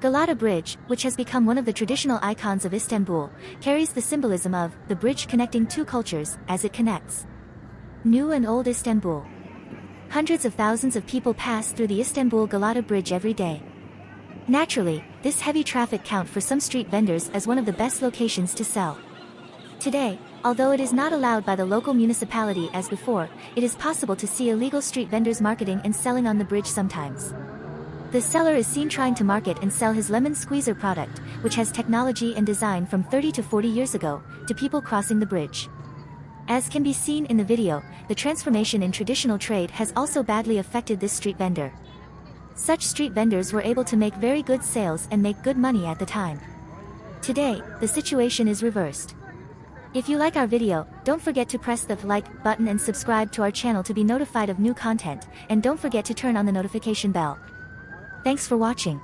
Galata Bridge, which has become one of the traditional icons of Istanbul, carries the symbolism of the bridge connecting two cultures as it connects new and old Istanbul. Hundreds of thousands of people pass through the Istanbul Galata Bridge every day. Naturally, this heavy traffic count for some street vendors as one of the best locations to sell. Today, although it is not allowed by the local municipality as before, it is possible to see illegal street vendors marketing and selling on the bridge sometimes. The seller is seen trying to market and sell his lemon squeezer product, which has technology and design from 30 to 40 years ago, to people crossing the bridge. As can be seen in the video, the transformation in traditional trade has also badly affected this street vendor. Such street vendors were able to make very good sales and make good money at the time. Today, the situation is reversed. If you like our video, don't forget to press the like button and subscribe to our channel to be notified of new content, and don't forget to turn on the notification bell. Thanks for watching.